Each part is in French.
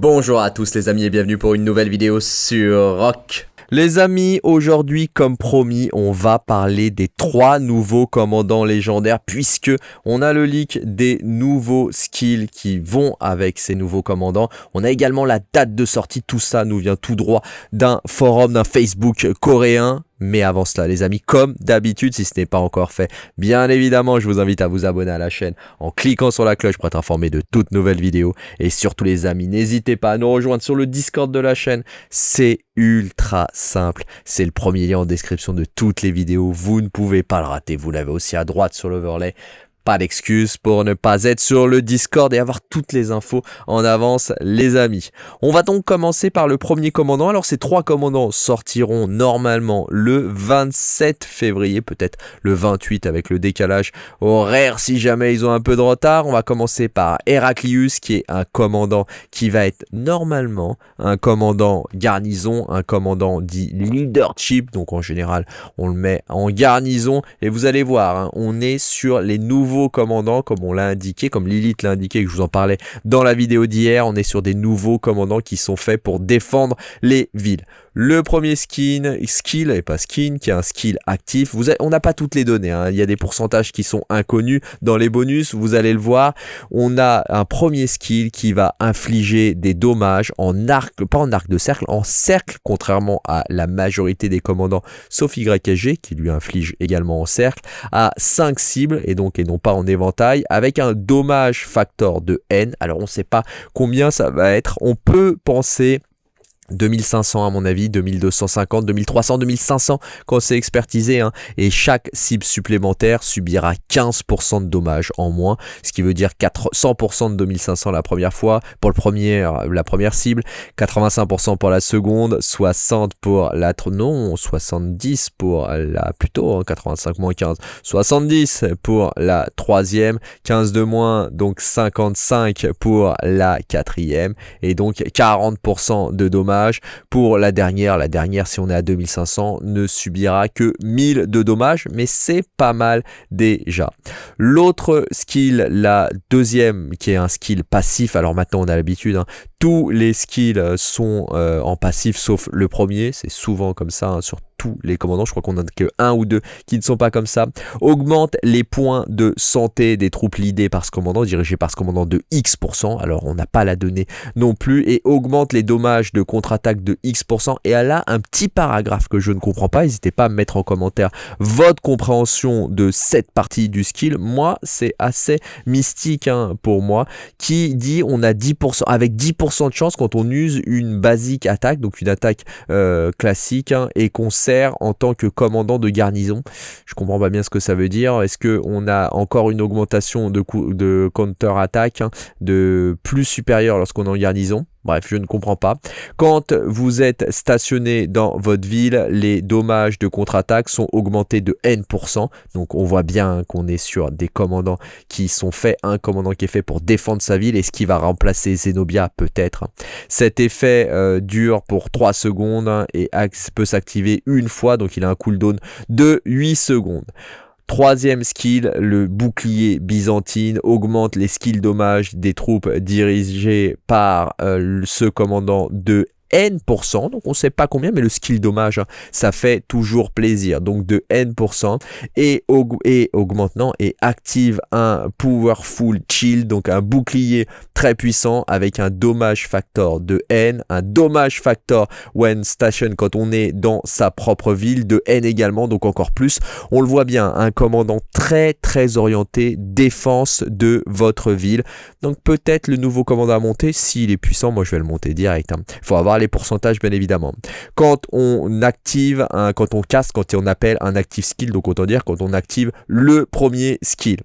Bonjour à tous les amis et bienvenue pour une nouvelle vidéo sur Rock. Les amis, aujourd'hui comme promis, on va parler des trois nouveaux commandants légendaires puisque on a le leak des nouveaux skills qui vont avec ces nouveaux commandants. On a également la date de sortie, tout ça nous vient tout droit d'un forum, d'un Facebook coréen mais avant cela, les amis, comme d'habitude, si ce n'est pas encore fait, bien évidemment, je vous invite à vous abonner à la chaîne en cliquant sur la cloche pour être informé de toutes nouvelles vidéos. Et surtout, les amis, n'hésitez pas à nous rejoindre sur le Discord de la chaîne. C'est ultra simple. C'est le premier lien en description de toutes les vidéos. Vous ne pouvez pas le rater. Vous l'avez aussi à droite sur l'overlay. Pas d'excuse pour ne pas être sur le Discord et avoir toutes les infos en avance les amis. On va donc commencer par le premier commandant. Alors ces trois commandants sortiront normalement le 27 février, peut-être le 28 avec le décalage horaire si jamais ils ont un peu de retard. On va commencer par Heraclius qui est un commandant qui va être normalement un commandant garnison, un commandant dit leadership. Donc en général on le met en garnison et vous allez voir, hein, on est sur les nouveaux commandants, comme on l'a indiqué, comme Lilith l'a indiqué, que je vous en parlais dans la vidéo d'hier. On est sur des nouveaux commandants qui sont faits pour défendre les villes. Le premier skin, skill, et pas skin, qui est un skill actif. On n'a pas toutes les données, hein. il y a des pourcentages qui sont inconnus dans les bonus, vous allez le voir. On a un premier skill qui va infliger des dommages en arc, pas en arc de cercle, en cercle, contrairement à la majorité des commandants, sauf YSG, qui lui inflige également en cercle, à 5 cibles, et donc et non pas en éventail, avec un dommage factor de N. Alors on ne sait pas combien ça va être, on peut penser 2500 à mon avis, 2250, 2300, 2500 quand c'est expertisé. Et chaque cible supplémentaire subira 15% de dommages en moins, ce qui veut dire 100% de 2500 la première fois pour le premier, la première cible, 85% pour la seconde, 60 pour la... Non, 70 pour la... Plutôt, 85 hein, moins 15. 70 pour la troisième, 15 de moins, donc 55 pour la quatrième, et donc 40% de dommages pour la dernière, la dernière, si on est à 2500, ne subira que 1000 de dommages, mais c'est pas mal déjà. L'autre skill, la deuxième, qui est un skill passif, alors maintenant on a l'habitude, hein, tous les skills sont euh, en passif sauf le premier, c'est souvent comme ça hein, sur tous les commandants, je crois qu'on en a que un ou deux qui ne sont pas comme ça, augmente les points de santé des troupes leadées par ce commandant, dirigé par ce commandant de X%, alors on n'a pas la donnée non plus, et augmente les dommages de contre-attaque de X%, et elle a un petit paragraphe que je ne comprends pas, n'hésitez pas à me mettre en commentaire votre compréhension de cette partie du skill, moi c'est assez mystique hein, pour moi, qui dit on a 10%, avec 10% de chance quand on use une basique attaque, donc une attaque euh, classique, hein, et qu'on sait en tant que commandant de garnison. Je comprends pas bien ce que ça veut dire. Est-ce qu'on a encore une augmentation de, de counter-attaque hein, de plus supérieure lorsqu'on est en garnison? Bref, je ne comprends pas. Quand vous êtes stationné dans votre ville, les dommages de contre-attaque sont augmentés de N%. Donc on voit bien qu'on est sur des commandants qui sont faits, un commandant qui est fait pour défendre sa ville et ce qui va remplacer Zenobia peut-être. Cet effet euh, dure pour 3 secondes et peut s'activer une fois, donc il a un cooldown de 8 secondes. Troisième skill, le bouclier byzantine augmente les skills dommages des troupes dirigées par euh, ce commandant de N%, donc on ne sait pas combien, mais le skill dommage, hein, ça fait toujours plaisir. Donc de N%, et, et augmente, et active un Powerful Chill, donc un bouclier très puissant avec un dommage factor de N, un dommage factor when station quand on est dans sa propre ville, de N également, donc encore plus. On le voit bien, un commandant très très orienté défense de votre ville. Donc peut-être le nouveau commandant à monter, s'il est puissant, moi je vais le monter direct. Il hein. faut avoir les pourcentages bien évidemment. Quand on active, un, quand on casse, quand on appelle un active skill, donc autant dire quand on active le premier skill.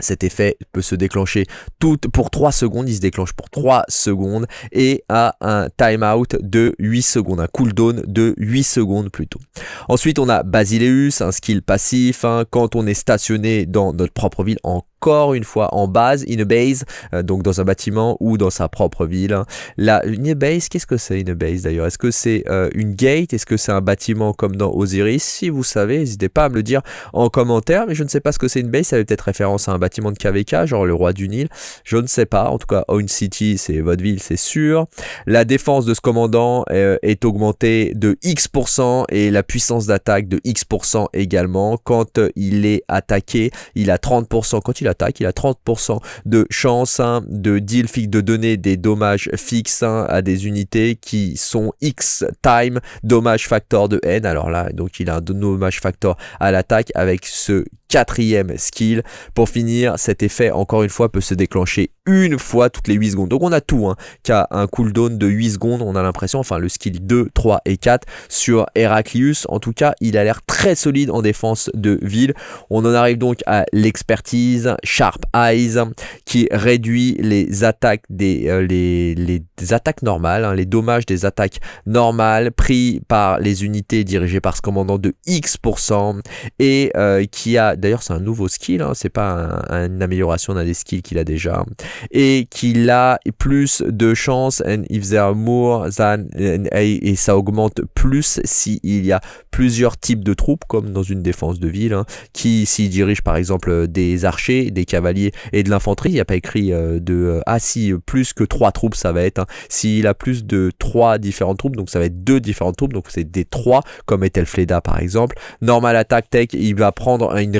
Cet effet peut se déclencher tout pour 3 secondes, il se déclenche pour 3 secondes et a un timeout de 8 secondes, un cooldown de 8 secondes plutôt. Ensuite on a Basileus, un skill passif, hein. quand on est stationné dans notre propre ville en encore une fois en base, in a base, euh, donc dans un bâtiment ou dans sa propre ville. La, une base, qu'est-ce que c'est une base d'ailleurs? Est-ce que c'est euh, une gate? Est-ce que c'est un bâtiment comme dans Osiris? Si vous savez, n'hésitez pas à me le dire en commentaire, mais je ne sais pas ce que c'est une base, ça avait peut-être référence à un bâtiment de KVK, genre le roi du Nil, je ne sais pas, en tout cas Own City c'est votre ville, c'est sûr. La défense de ce commandant euh, est augmentée de X% et la puissance d'attaque de X% également. Quand il est attaqué, il a 30%, quand il attaque, il a 30% de chance hein, de deal fixe, de donner des dommages fixes hein, à des unités qui sont X time dommage factor de N. Alors là, donc il a un dommage factor à l'attaque avec ce quatrième skill. Pour finir, cet effet, encore une fois, peut se déclencher une fois toutes les 8 secondes. Donc on a tout, hein, qui a un cooldown de 8 secondes, on a l'impression, enfin le skill 2, 3 et 4 sur Heraclius. En tout cas, il a l'air très solide en défense de ville. On en arrive donc à l'expertise Sharp Eyes, qui réduit les attaques des euh, attaques normales, hein, les dommages des attaques normales pris par les unités dirigées par ce commandant de X% et euh, qui a D'ailleurs, c'est un nouveau skill, hein, c'est pas une amélioration d'un des skills qu'il a déjà. Et qu'il a plus de chance, and if there are more than, et ça augmente plus s'il y a plusieurs types de troupes, comme dans une défense de ville, hein, qui s'y dirige par exemple des archers, des cavaliers et de l'infanterie. Il n'y a pas écrit euh, de euh, ah si plus que trois troupes ça va être. Hein. S'il a plus de trois différentes troupes, donc ça va être deux différentes troupes, donc c'est des trois comme était Fleda par exemple. Normal attack tech, il va prendre une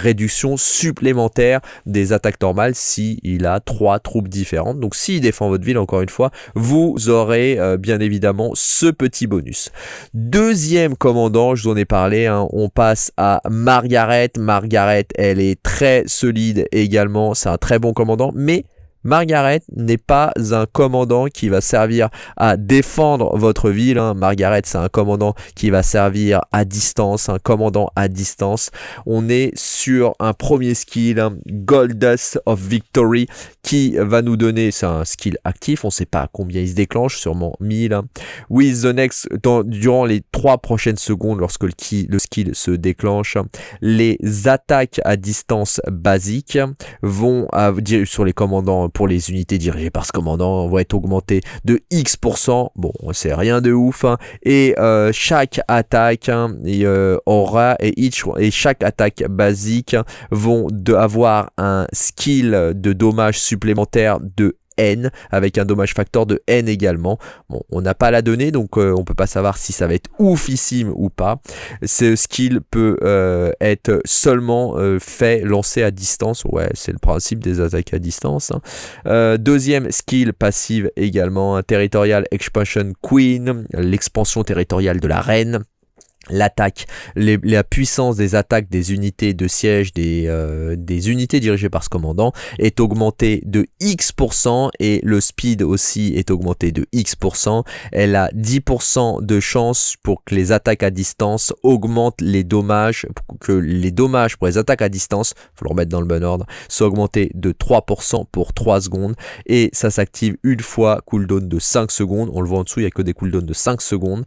supplémentaire des attaques normales si il a trois troupes différentes. Donc s'il défend votre ville, encore une fois, vous aurez euh, bien évidemment ce petit bonus. Deuxième commandant, je vous en ai parlé, hein, on passe à Margaret. Margaret, elle est très solide également, c'est un très bon commandant, mais Margaret n'est pas un commandant qui va servir à défendre votre ville. Hein. Margaret, c'est un commandant qui va servir à distance, un commandant à distance. On est sur un premier skill, hein, Goldust of Victory, qui va nous donner, c'est un skill actif, on ne sait pas combien il se déclenche, sûrement 1000. Hein. With the next, durant les trois prochaines secondes, lorsque le, skill se déclenche, les attaques à distance basiques vont dire sur les commandants pour les unités dirigées par ce commandant vont être augmentées de X%. Bon, c'est rien de ouf. Hein. Et euh, chaque attaque hein, euh, aura et, chaque attaque basique vont avoir un skill de dommage supplémentaire de N avec un dommage factor de N également. Bon, on n'a pas la donnée donc on euh, on peut pas savoir si ça va être oufissime ou pas. Ce skill peut euh, être seulement euh, fait, lancé à distance. Ouais, c'est le principe des attaques à distance. Hein. deuxième skill passive également, Territorial Expansion Queen, l'expansion territoriale de la reine l'attaque, la puissance des attaques des unités de siège des, euh, des unités dirigées par ce commandant est augmentée de X% et le speed aussi est augmenté de X%. Elle a 10% de chance pour que les attaques à distance augmentent les dommages, que les dommages pour les attaques à distance, faut le remettre dans le bon ordre, soient augmentés de 3% pour 3 secondes et ça s'active une fois cooldown de 5 secondes. On le voit en dessous, il n'y a que des cooldowns de 5 secondes.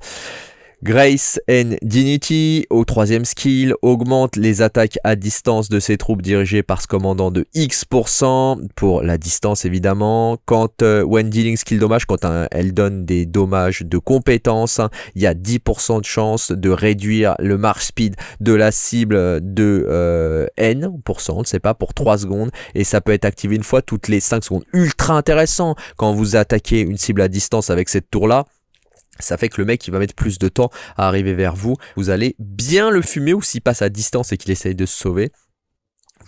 Grace and Dignity, au troisième skill, augmente les attaques à distance de ses troupes dirigées par ce commandant de X% pour la distance évidemment. Quand euh, when dealing skill dommage, quand elle donne des dommages de compétences, il y a 10% de chance de réduire le march speed de la cible de euh, N, on ne sait pas, pour 3 secondes et ça peut être activé une fois toutes les 5 secondes. Ultra intéressant quand vous attaquez une cible à distance avec cette tour là ça fait que le mec il va mettre plus de temps à arriver vers vous. Vous allez bien le fumer ou s'il passe à distance et qu'il essaye de se sauver.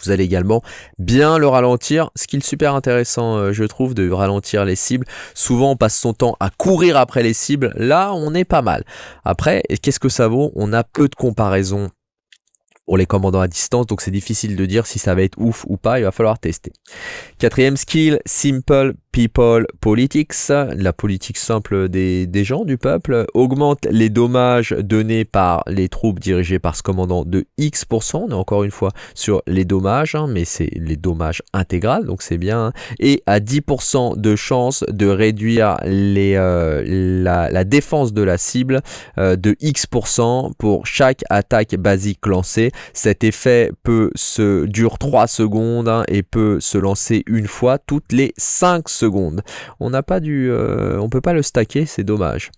Vous allez également bien le ralentir, ce super intéressant euh, je trouve de ralentir les cibles. Souvent on passe son temps à courir après les cibles, là on est pas mal. Après, qu'est-ce que ça vaut? On a peu de comparaisons pour les commandants à distance, donc c'est difficile de dire si ça va être ouf ou pas, il va falloir tester. Quatrième skill, Simple People Politics, la politique simple des, gens, du peuple, augmente les dommages donnés par les troupes dirigées par ce commandant de X%. On est encore une fois sur les dommages, hein, mais c'est les dommages intégral, donc c'est bien. Et à 10% de chance de réduire euh, la, défense de la cible euh, de X% pour chaque attaque basique lancée. Cet effet peut se dure 3 secondes hein, et peut se lancer une fois toutes les 5 secondes on n'a pas dû, euh, on peut pas le stacker, c'est dommage.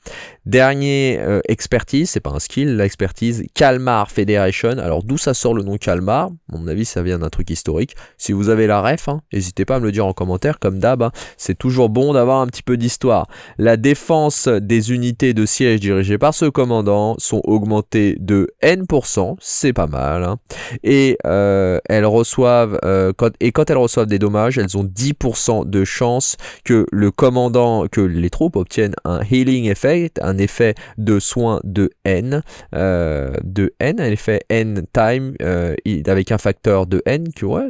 Dernier euh, expertise, c'est pas un skill, l'expertise Calmar Federation. Alors d'où ça sort le nom Calmar mon avis, ça vient d'un truc historique. Si vous avez la ref, hein, n'hésitez pas à me le dire en commentaire. Comme d'hab, hein. c'est toujours bon d'avoir un petit peu d'histoire. La défense des unités de siège dirigées par ce commandant sont augmentées de N%, c'est pas mal. Hein. Et euh, elles reçoivent, quand, et quand elles reçoivent des dommages, elles ont 10% de chance que le commandant, que les troupes obtiennent un healing effect, un effet de soin de N, euh, de N, un effet N time, euh, avec un facteur de N, que ouais,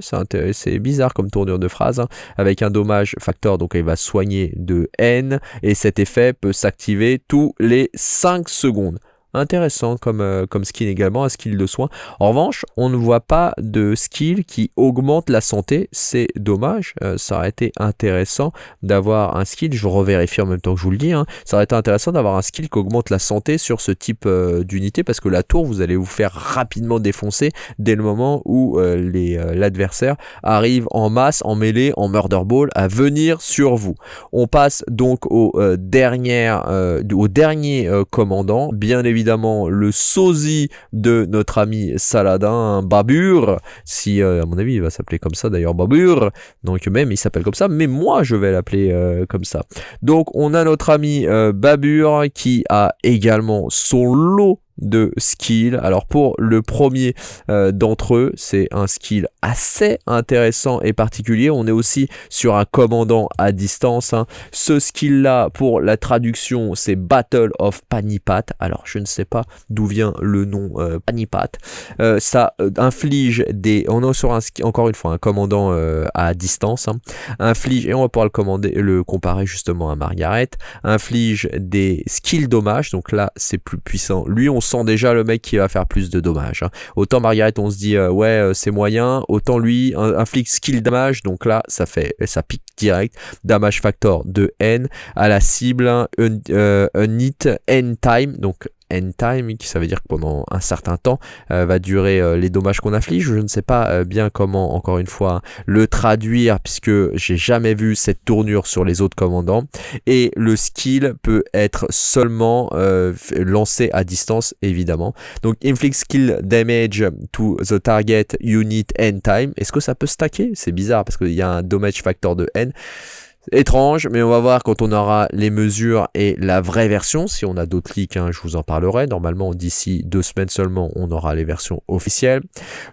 c'est bizarre comme tournure de phrase, hein, avec un dommage facteur, donc il va soigner de N, et cet effet peut s'activer tous les 5 secondes intéressant comme, euh, comme skin également, un skill de soin. En revanche, on ne voit pas de skill qui augmente la santé, c'est dommage, euh, ça aurait été intéressant d'avoir un skill, je revérifie en même temps que je vous le dis, hein. ça aurait été intéressant d'avoir un skill qui augmente la santé sur ce type euh, d'unité, parce que la tour, vous allez vous faire rapidement défoncer dès le moment où l'adversaire arrive en masse, en mêlée, en murder ball, à venir sur vous. On passe donc au dernier commandant, bien évidemment le sosie de notre ami Saladin, Babur, si euh, à mon avis il va s'appeler comme ça d'ailleurs Babur, donc même il s'appelle comme ça, mais moi je vais l'appeler euh, comme ça. Donc on a notre ami euh, Babur qui a également son lot de skill. Alors pour le premier euh, d'entre eux, c'est un skill assez intéressant et particulier. On est aussi sur un commandant à distance. Hein. Ce skill-là, pour la traduction, c'est Battle of Panipat. Alors je ne sais pas d'où vient le nom euh, Panipat. Euh, ça inflige des... On est sur un encore une fois un commandant à distance. Hein. Inflige, et on va pouvoir le, le comparer justement à Margaret, inflige des skills dommages. Donc là, c'est plus puissant. Lui, on sent déjà le mec qui va faire plus de dommages. Hein. Autant Margaret, on se dit euh, ouais euh, c'est moyen, autant lui inflige skill damage, donc là ça fait ça pique direct, damage factor de N à la cible, un, euh, un hit N time, donc end time, qui ça veut dire que pendant un certain temps euh, va durer euh, les dommages qu'on inflige. Je ne sais pas euh, bien comment, encore une fois, le traduire puisque j'ai jamais vu cette tournure sur les autres commandants. Et le skill peut être seulement lancé à distance, évidemment. Donc inflict skill damage to the target unit end time. Est-ce que ça peut stacker? C'est bizarre parce qu'il y a un damage factor de n étrange, mais on va voir quand on aura les mesures et la vraie version. Si on a d'autres leaks, hein, je vous en parlerai. Normalement, d'ici deux semaines seulement, on aura les versions officielles.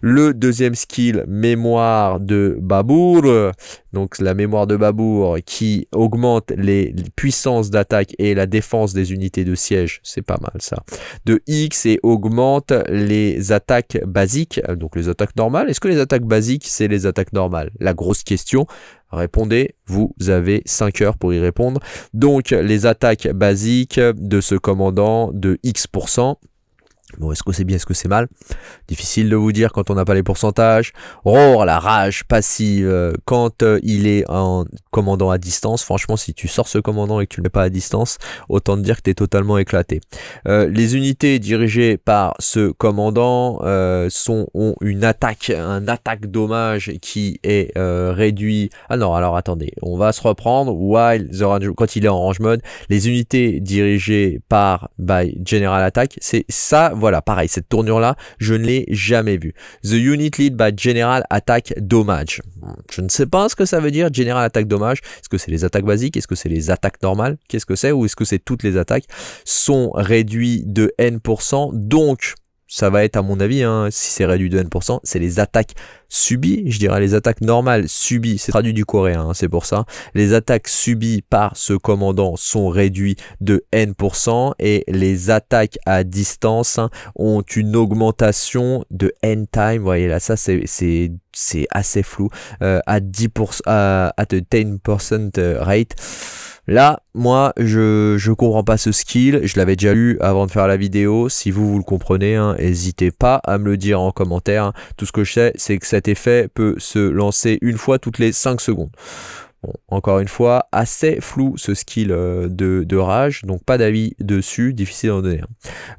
Le deuxième skill, mémoire de Babour. Donc la mémoire de Babour qui augmente les puissances d'attaque et la défense des unités de siège. C'est pas mal ça. De X et augmente les attaques basiques, donc les attaques normales. Est-ce que les attaques basiques, c'est les attaques normales? La grosse question. Répondez, vous avez 5 heures pour y répondre. Donc les attaques basiques de ce commandant de X%, Bon, est-ce que c'est bien, est-ce que c'est mal? Difficile de vous dire quand on n'a pas les pourcentages. Roar, la rage passive, euh, quand euh, il est en commandant à distance. Franchement, si tu sors ce commandant et que tu ne le mets pas à distance, autant te dire que tu es totalement éclaté. Euh, les unités dirigées par ce commandant sont, ont une attaque, un attaque dommage qui est réduit. Ah non, alors attendez, on va se reprendre. While the quand il est en range mode, les unités dirigées par by General Attack, c'est ça voilà, pareil, cette tournure-là, je ne l'ai jamais vue. The unit lead by General Attack Dommage. Je ne sais pas ce que ça veut dire, General Attack Dommage. Est-ce que c'est les attaques basiques? Est-ce que c'est les attaques normales? Qu'est-ce que c'est? Ou est-ce que c'est toutes les attaques? Sont réduites de N%, donc ça va être à mon avis, hein, si c'est réduit de N%, c'est les attaques subies, je dirais les attaques normales subies, c'est traduit du coréen, hein, c'est pour ça. Les attaques subies par ce commandant sont réduites de N% et les attaques à distance hein, ont une augmentation de N time. Vous voyez là, ça c'est assez flou. Euh, à 10%, à, à 10% rate. Là, moi, je je comprends pas ce skill. Je l'avais déjà lu avant de faire la vidéo. Si vous, vous le comprenez, hein, n'hésitez pas à me le dire en commentaire. Tout ce que je sais, c'est que cet effet peut se lancer une fois toutes les 5 secondes encore une fois, assez flou ce skill euh, de, rage, donc pas d'avis dessus, difficile d'en donner.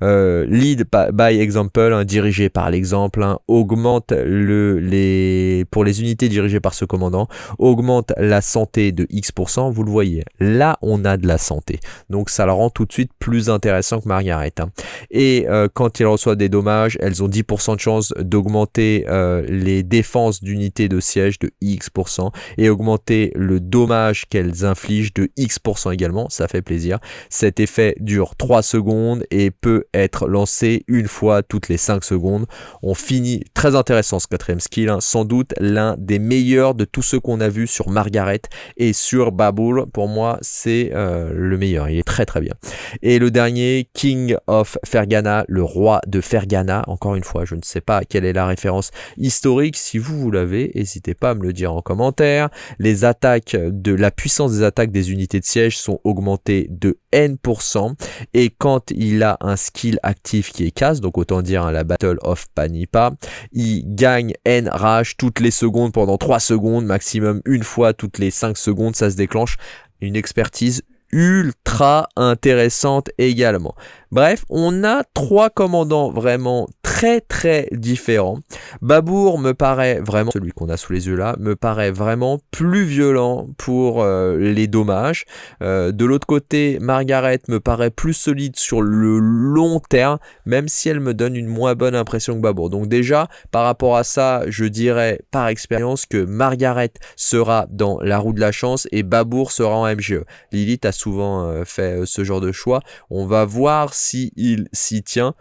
Euh, lead by example, hein, dirigé par l'exemple, hein, augmente le, les, pour les unités dirigées par ce commandant, augmente la santé de X%, vous le voyez. Là, on a de la santé, donc ça le rend tout de suite plus intéressant que Margaret. Hein. Et euh, quand il reçoit des dommages, elles ont 10% de chance d'augmenter les défenses d'unités de siège de X% et augmenter le dommage qu'elles infligent de X% également, ça fait plaisir. Cet effet dure 3 secondes et peut être lancé une fois toutes les 5 secondes. On finit, très intéressant ce quatrième skill, hein. sans doute l'un des meilleurs de tous ceux qu'on a vu sur Margaret et sur Baboul. Pour moi, c'est euh, le meilleur, il est très très bien. Et le dernier, King of Fergana, le roi de Fergana. Encore une fois, je ne sais pas quelle est la référence historique. Si vous, vous l'avez, n'hésitez pas à me le dire en commentaire. Les attaques de la puissance des attaques des unités de siège sont augmentées de N%. Et quand il a un skill actif qui est casse, donc autant dire hein, la Battle of Panipa, il gagne N rage toutes les secondes pendant 3 secondes, maximum une fois toutes les 5 secondes, ça se déclenche. Une expertise ultra intéressante également. Bref, on a trois commandants vraiment très très différents. Babour me paraît vraiment, celui qu'on a sous les yeux là, me paraît vraiment plus violent pour euh, les dommages. Euh, de l'autre côté, Margaret me paraît plus solide sur le long terme, même si elle me donne une moins bonne impression que Babour. Donc déjà, par rapport à ça, je dirais par expérience que Margaret sera dans la roue de la chance et Babour sera en MGE. Lilith a souvent euh, fait ce genre de choix. On va voir si il s'y tient.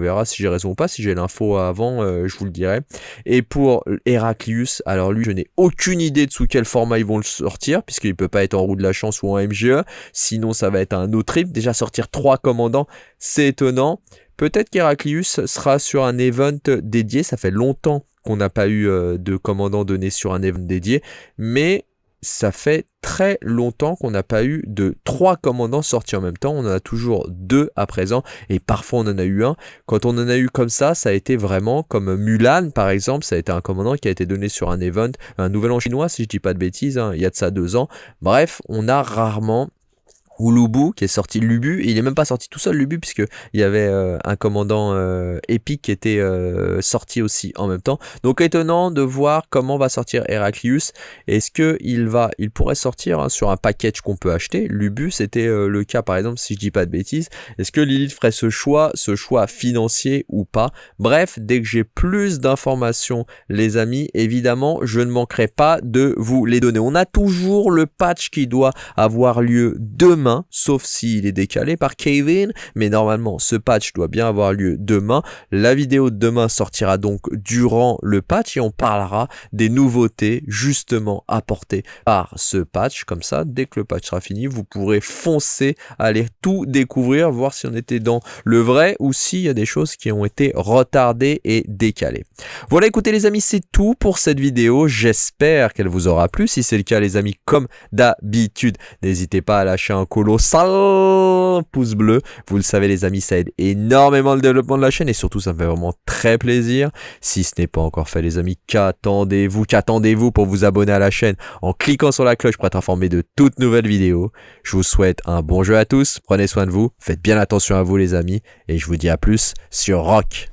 On verra si j'ai raison ou pas. Si j'ai l'info avant, euh, je vous le dirai. Et pour Heraclius, alors lui, je n'ai aucune idée de sous quel format ils vont le sortir, puisqu'il peut pas être en roue de la chance ou en MGE. Sinon, ça va être un autre trip. Déjà, sortir trois commandants, c'est étonnant. Peut-être qu'Heraclius sera sur un event dédié. Ça fait longtemps qu'on n'a pas eu euh, de commandant donné sur un event dédié. Mais ça fait très longtemps qu'on n'a pas eu de trois commandants sortis en même temps. On en a toujours deux à présent et parfois on en a eu un. Quand on en a eu comme ça, ça a été vraiment comme Mulan par exemple. Ça a été un commandant qui a été donné sur un event, un nouvel an chinois si je dis pas de bêtises. Hein, il y a de ça deux ans. Bref, on a rarement ou qui est sorti Lubu il est même pas sorti tout seul Lubu puisque il y avait euh, un commandant euh, épique qui était euh, sorti aussi en même temps. Donc étonnant de voir comment va sortir Heraclius. Est-ce que il va il pourrait sortir hein, sur un package qu'on peut acheter? Lubu c'était le cas par exemple si je dis pas de bêtises. Est-ce que Lilith ferait ce choix ce choix financier ou pas? Bref dès que j'ai plus d'informations les amis évidemment je ne manquerai pas de vous les donner. On a toujours le patch qui doit avoir lieu demain sauf s'il est décalé par Kevin, mais normalement ce patch doit bien avoir lieu demain. La vidéo de demain sortira donc durant le patch et on parlera des nouveautés justement apportées par ce patch. Comme ça, dès que le patch sera fini, vous pourrez foncer, aller tout découvrir, voir si on était dans le vrai ou s'il y a des choses qui ont été retardées et décalées. Voilà, écoutez les amis, c'est tout pour cette vidéo. J'espère qu'elle vous aura plu. Si c'est le cas, les amis, comme d'habitude, n'hésitez pas à lâcher un colossal pouce bleu. Vous le savez les amis, ça aide énormément le développement de la chaîne et surtout ça me fait vraiment très plaisir. Si ce n'est pas encore fait les amis, qu'attendez-vous Qu'attendez-vous pour vous abonner à la chaîne en cliquant sur la cloche pour être informé de toutes nouvelles vidéos. Je vous souhaite un bon jeu à tous, prenez soin de vous, faites bien attention à vous les amis et je vous dis à plus sur Rock.